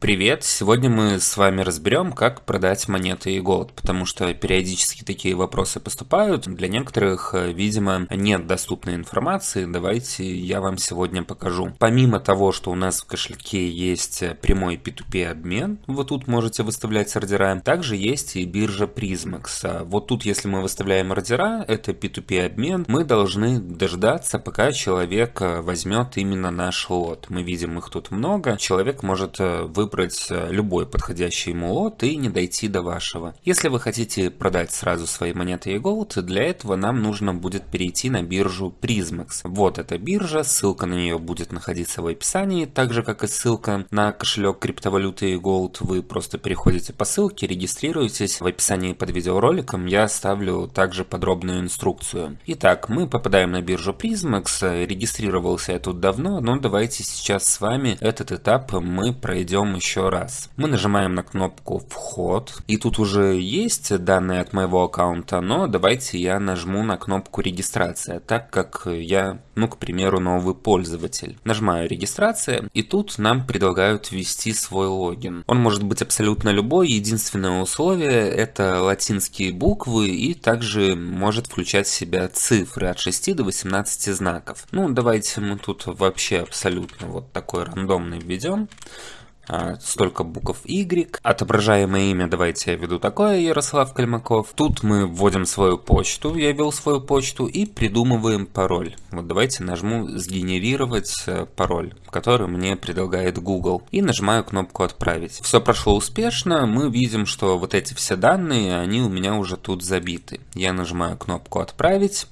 Привет! Сегодня мы с вами разберем, как продать монеты и голд, потому что периодически такие вопросы поступают. Для некоторых, э, видимо, нет доступной информации. Давайте я вам сегодня покажу. Помимо того, что у нас в кошельке есть прямой P2P обмен, вот тут можете выставлять ордера, также есть и биржа Prismax. А вот тут, если мы выставляем ордера, это P2P обмен, мы должны дождаться, пока человек э, возьмет именно наш лот. Мы видим их тут много. Человек может э, выбрать выбрать э, любой подходящий ему лот и не дойти до вашего. Если вы хотите продать сразу свои монеты и голд, для этого нам нужно будет перейти на биржу Prismax. Вот эта биржа, ссылка на нее будет находиться в описании, так же как и ссылка на кошелек криптовалюты голд. Вы просто переходите по ссылке, регистрируетесь. В описании под видеороликом я оставлю также подробную инструкцию. Итак, мы попадаем на биржу Prismax. Регистрировался я тут давно, но давайте сейчас с вами этот этап мы пройдем еще раз. Мы нажимаем на кнопку «Вход», и тут уже есть данные от моего аккаунта, но давайте я нажму на кнопку «Регистрация», так как я, ну, к примеру, новый пользователь. Нажимаю «Регистрация», и тут нам предлагают ввести свой логин. Он может быть абсолютно любой, единственное условие – это латинские буквы, и также может включать в себя цифры от 6 до 18 знаков. Ну, давайте мы тут вообще абсолютно вот такой рандомный введем. А, столько букв Y. Отображаемое имя, давайте я введу такое, Ярослав Кальмаков. Тут мы вводим свою почту, я ввел свою почту, и придумываем пароль. Вот давайте нажму «Сгенерировать э, пароль», который мне предлагает Google, и нажимаю кнопку «Отправить». Все прошло успешно, мы видим, что вот эти все данные, они у меня уже тут забиты. Я нажимаю кнопку «Отправить»,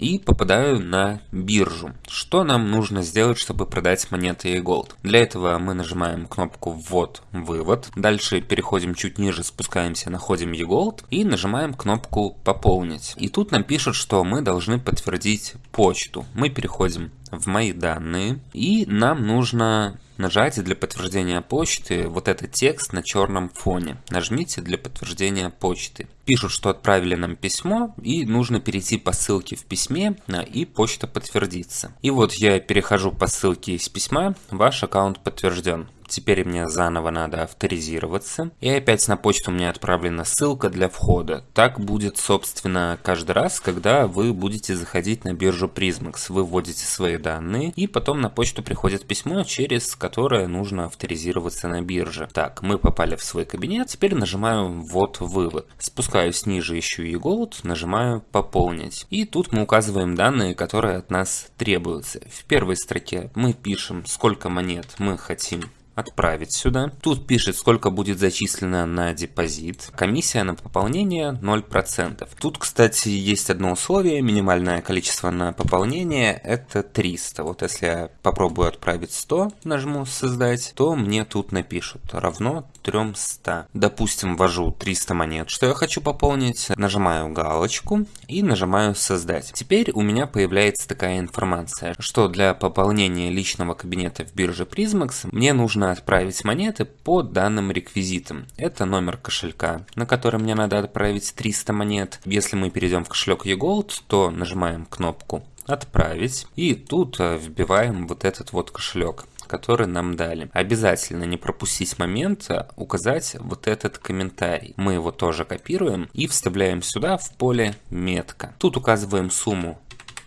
и попадаю на биржу. Что нам нужно сделать, чтобы продать монеты и голд? Для этого мы нажимаем кнопку ввод, вывод. Дальше переходим чуть ниже, спускаемся, находим e-gold и нажимаем кнопку пополнить. И тут нам пишут, что мы должны подтвердить почту. Мы переходим в мои данные и нам нужно Нажать для подтверждения почты вот этот текст на черном фоне. Нажмите для подтверждения почты. Пишут, что отправили нам письмо и нужно перейти по ссылке в письме а, и почта подтвердится. И вот я перехожу по ссылке из письма, ваш аккаунт подтвержден. Теперь мне заново надо авторизироваться. И опять на почту мне отправлена ссылка для входа. Так будет, собственно, каждый раз, когда вы будете заходить на биржу Prismax. Вы вводите свои данные, и потом на почту приходит письмо, через которое нужно авторизироваться на бирже. Так, мы попали в свой кабинет. Теперь нажимаю «Вот вывод». Спускаюсь ниже, ищу e-gold, нажимаю «Пополнить». И тут мы указываем данные, которые от нас требуются. В первой строке мы пишем, сколько монет мы хотим отправить сюда. Тут пишет, сколько будет зачислено на депозит. Комиссия на пополнение 0%. Тут, кстати, есть одно условие. Минимальное количество на пополнение это 300. Вот если я попробую отправить 100, нажму создать, то мне тут напишут равно 300. Допустим, ввожу 300 монет, что я хочу пополнить. Нажимаю галочку и нажимаю создать. Теперь у меня появляется такая информация, что для пополнения личного кабинета в бирже Prismax мне нужно отправить монеты по данным реквизитам. Это номер кошелька, на который мне надо отправить 300 монет. Если мы перейдем в кошелек eGold, то нажимаем кнопку «Отправить» и тут э, вбиваем вот этот вот кошелек который нам дали. Обязательно не пропустить момент а указать вот этот комментарий. Мы его тоже копируем и вставляем сюда в поле метка. Тут указываем сумму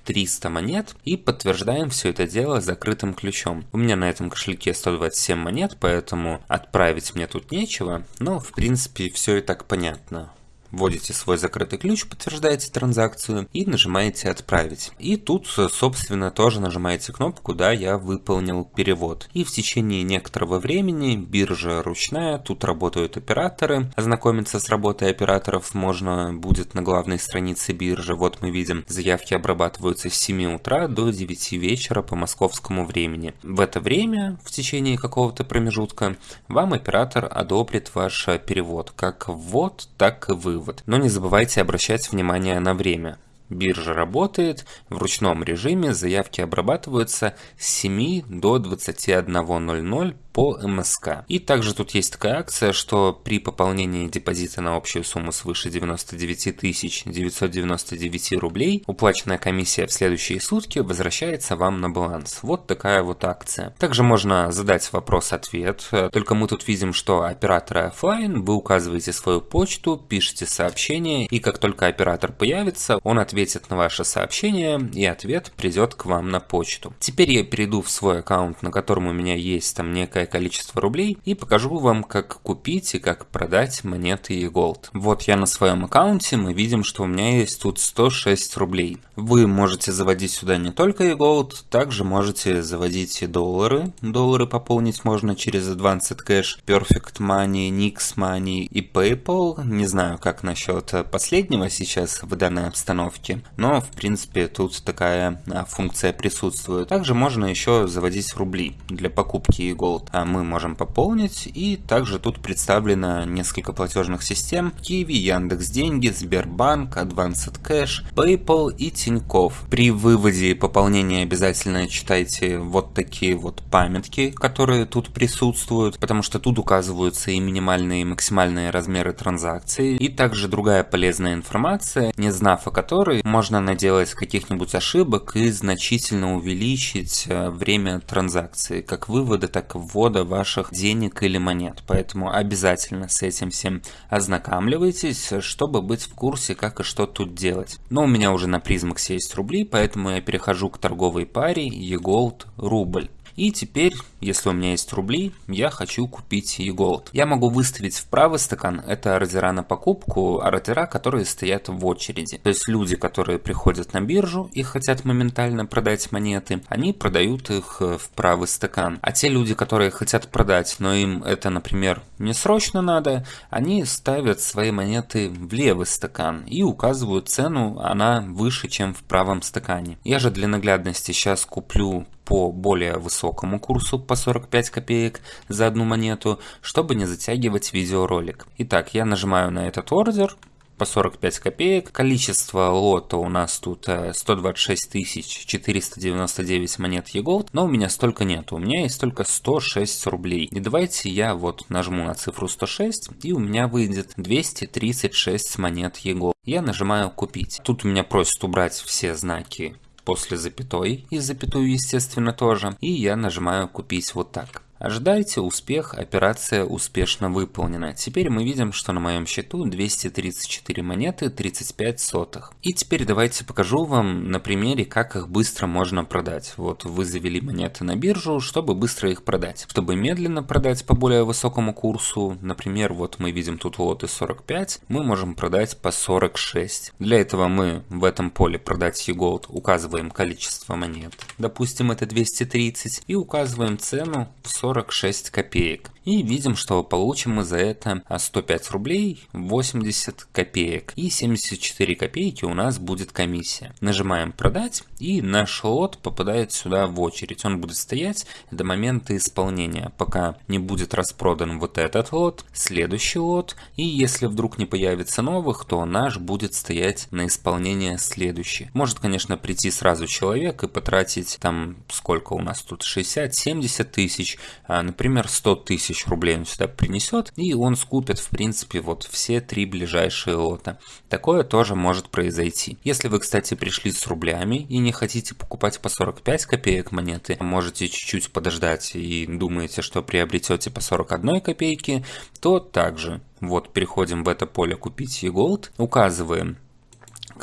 300 монет и подтверждаем все это дело закрытым ключом. У меня на этом кошельке 127 монет, поэтому отправить мне тут нечего, но в принципе все и так понятно вводите свой закрытый ключ, подтверждаете транзакцию и нажимаете «Отправить». И тут, собственно, тоже нажимаете кнопку «Да, я выполнил перевод». И в течение некоторого времени биржа ручная, тут работают операторы. Ознакомиться с работой операторов можно будет на главной странице биржи. Вот мы видим, заявки обрабатываются с 7 утра до 9 вечера по московскому времени. В это время, в течение какого-то промежутка, вам оператор одобрит ваш перевод, как ввод, так и вывод вывод. Но не забывайте обращать внимание на время. Биржа работает в ручном режиме, заявки обрабатываются с 7 до 21.00 по МСК. И также тут есть такая акция, что при пополнении депозита на общую сумму свыше 99 999 рублей уплаченная комиссия в следующие сутки возвращается вам на баланс. Вот такая вот акция. Также можно задать вопрос-ответ, только мы тут видим, что операторы офлайн, вы указываете свою почту, пишете сообщение, и как только оператор появится, он ответит на ваше сообщение, и ответ придет к вам на почту. Теперь я перейду в свой аккаунт, на котором у меня есть там некое количество рублей, и покажу вам, как купить и как продать монеты и голд. Вот я на своем аккаунте, мы видим, что у меня есть тут 106 рублей. Вы можете заводить сюда не только и голд, также можете заводить и доллары. Доллары пополнить можно через Advanced Cash, Perfect Money, Nix Money и PayPal. Не знаю, как насчет последнего сейчас в данной обстановке, но в принципе тут такая а, функция присутствует. Также можно еще заводить рубли для покупки и голд. А мы можем пополнить и также тут представлено несколько платежных систем. Kiwi, Яндекс Деньги, Сбербанк, Advanced Cash, PayPal и Тиньков. При выводе и пополнении обязательно читайте вот такие вот памятки, которые тут присутствуют, потому что тут указываются и минимальные и максимальные размеры транзакций, и также другая полезная информация, не знав о которой, можно наделать каких-нибудь ошибок и значительно увеличить э, время транзакции, как вывода, так и ввода ваших денег или монет. Поэтому обязательно с этим всем ознакомливайтесь, чтобы быть в курсе, как и что тут делать. Но у меня уже на призмаксе есть рубли, поэтому я перехожу к торговой паре eGold рубль. И теперь, если у меня есть рубли, я хочу купить e-gold. Я могу выставить в правый стакан, это ордера на покупку, ордера, которые стоят в очереди. То есть люди, которые приходят на биржу и хотят моментально продать монеты, они продают их э, в правый стакан. А те люди, которые хотят продать, но им это, например, не срочно надо, они ставят свои монеты в левый стакан и указывают цену, она выше, чем в правом стакане. Я же для наглядности сейчас куплю по более высокому курсу по 45 копеек за одну монету, чтобы не затягивать видеоролик. Итак, я нажимаю на этот ордер, по 45 копеек. Количество лота у нас тут 126 э, 499 монет e но у меня столько нет, у меня есть только 106 рублей. И давайте я вот нажму на цифру 106, и у меня выйдет 236 монет e Я нажимаю купить. Тут меня просят убрать все знаки после запятой, и запятую естественно тоже, и я нажимаю купить вот так. Ожидайте успех, операция успешно выполнена. Теперь мы видим, что на моем счету 234 монеты 35 сотых. И теперь давайте покажу вам на примере, как их быстро можно продать. Вот вы завели монеты на биржу, чтобы быстро их продать. Чтобы медленно продать по более высокому курсу, например, вот мы видим тут лоты 45, мы можем продать по 46. Для этого мы в этом поле продать e-gold указываем количество монет, допустим это 230, и указываем цену в 40 46 копеек. И видим, что получим мы за это 105 рублей 80 копеек. И 74 копейки у нас будет комиссия. Нажимаем продать и наш лот попадает сюда в очередь. Он будет стоять до момента исполнения, пока не будет распродан вот этот лот, следующий лот. И если вдруг не появится новых, то наш будет стоять на исполнение следующий. Может, конечно, прийти сразу человек и потратить там сколько у нас тут 60-70 тысяч, а, например, 100 тысяч тысяч рублей он сюда принесет, и он скупит, в принципе, вот все три ближайшие лота. Такое тоже может произойти. Если вы, кстати, пришли с рублями и не хотите покупать по 45 копеек монеты, можете чуть-чуть подождать и думаете, что приобретете по 41 копейки, то также вот переходим в это поле «Купить e-gold», указываем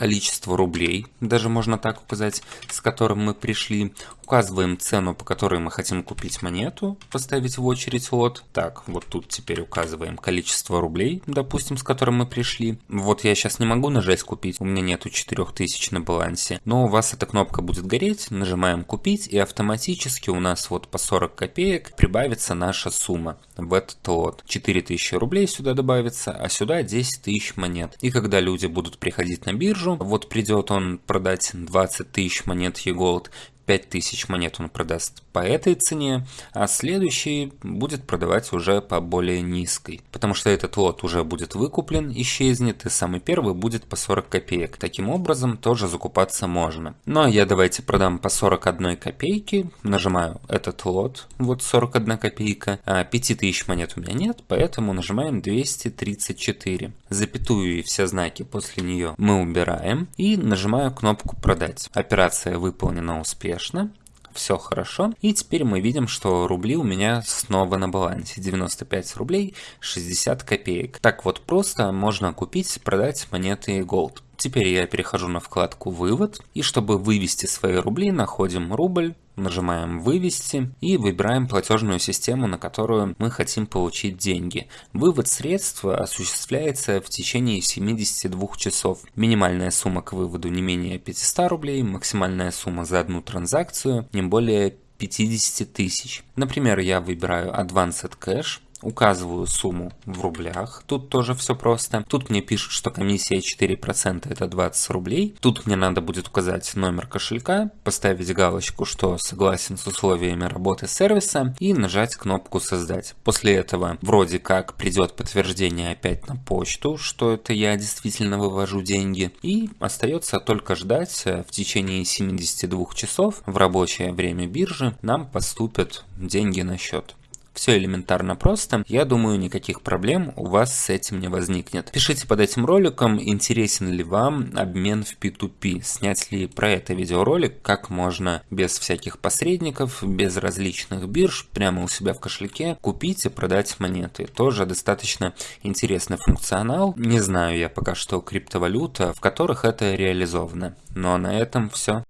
количество рублей, даже можно так указать, с которым мы пришли, указываем цену, по которой мы хотим купить монету, поставить в очередь лот. Так, вот тут теперь указываем количество рублей, допустим, с которым мы пришли. Вот я сейчас не могу нажать купить, у меня нету 4000 на балансе, но у вас эта кнопка будет гореть, нажимаем купить и автоматически у нас вот по 40 копеек прибавится наша сумма в этот лот. 4000 рублей сюда добавится, а сюда 10 тысяч монет. И когда люди будут приходить на биржу, вот придет он продать 20 тысяч монет e-gold, 5000 монет он продаст по этой цене, а следующий будет продавать уже по более низкой. Потому что этот лот уже будет выкуплен, исчезнет, и самый первый будет по 40 копеек. Таким образом тоже закупаться можно. Ну а я давайте продам по 41 копейки, нажимаю этот лот, вот 41 копейка, а 5000 монет у меня нет, поэтому нажимаем 234. Запятую и все знаки после нее мы убираем и нажимаю кнопку продать. Операция выполнена успешно все хорошо. И теперь мы видим, что рубли у меня снова на балансе. 95 рублей 60 копеек. Так вот просто можно купить, продать монеты Gold. Теперь я перехожу на вкладку «Вывод», и чтобы вывести свои рубли, находим рубль, нажимаем «Вывести» и выбираем платежную систему, на которую мы хотим получить деньги. Вывод средств осуществляется в течение 72 часов. Минимальная сумма к выводу не менее 500 рублей, максимальная сумма за одну транзакцию не более 50 тысяч. Например, я выбираю Advanced Cash, указываю сумму в рублях, тут тоже все просто. Тут мне пишут, что комиссия 4% это 20 рублей. Тут мне надо будет указать номер кошелька, поставить галочку, что согласен с условиями работы сервиса и нажать кнопку создать. После этого вроде как придет подтверждение опять на почту, что это я действительно вывожу деньги. И остается только ждать э, в течение 72 часов в рабочее время биржи нам поступят деньги на счет. Все элементарно просто. Я думаю, никаких проблем у вас с этим не возникнет. Пишите под этим роликом, интересен ли вам обмен в P2P. Снять ли про это видеоролик, как можно без всяких посредников, без различных бирж, прямо у себя в кошельке купить и продать монеты. Тоже достаточно интересный функционал. Не знаю я пока что криптовалюта, в которых это реализовано. Но на этом все.